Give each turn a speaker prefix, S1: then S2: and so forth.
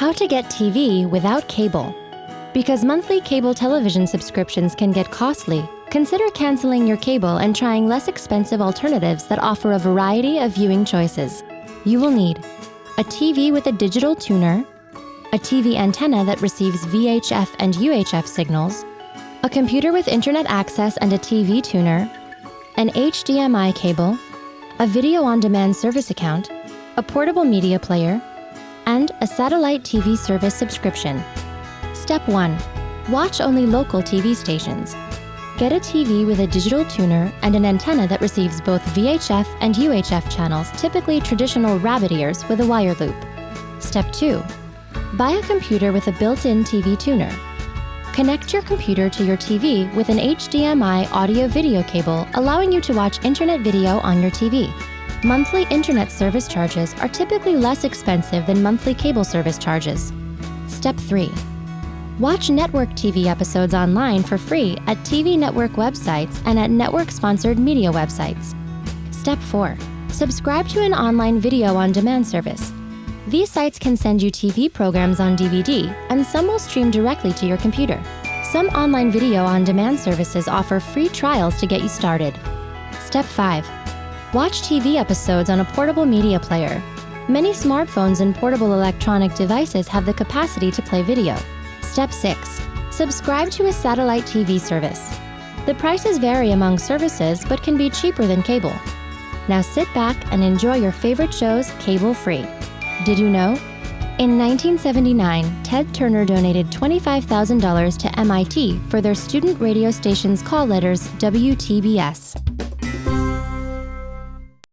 S1: How to get TV without cable. Because monthly cable television subscriptions can get costly, consider canceling your cable and trying less expensive alternatives that offer a variety of viewing choices. You will need a TV with a digital tuner, a TV antenna that receives VHF and UHF signals, a computer with internet access and a TV tuner, an HDMI cable, a video on demand service account, a portable media player, and a satellite TV service subscription. Step 1. Watch only local TV stations. Get a TV with a digital tuner and an antenna that receives both VHF and UHF channels, typically traditional rabbit ears with a wire loop. Step 2. Buy a computer with a built-in TV tuner. Connect your computer to your TV with an HDMI audio-video cable, allowing you to watch internet video on your TV. Monthly internet service charges are typically less expensive than monthly cable service charges. Step 3. Watch network TV episodes online for free at TV network websites and at network-sponsored media websites. Step 4. Subscribe to an online video on demand service. These sites can send you TV programs on DVD, and some will stream directly to your computer. Some online video on demand services offer free trials to get you started. Step 5. Watch TV episodes on a portable media player. Many smartphones and portable electronic devices have the capacity to play video. Step 6. Subscribe to a satellite TV service. The prices vary among services but can be cheaper than cable. Now sit back and enjoy your favorite shows cable-free. Did you know? In 1979, Ted Turner donated $25,000 to MIT for their student radio station's call letters WTBS.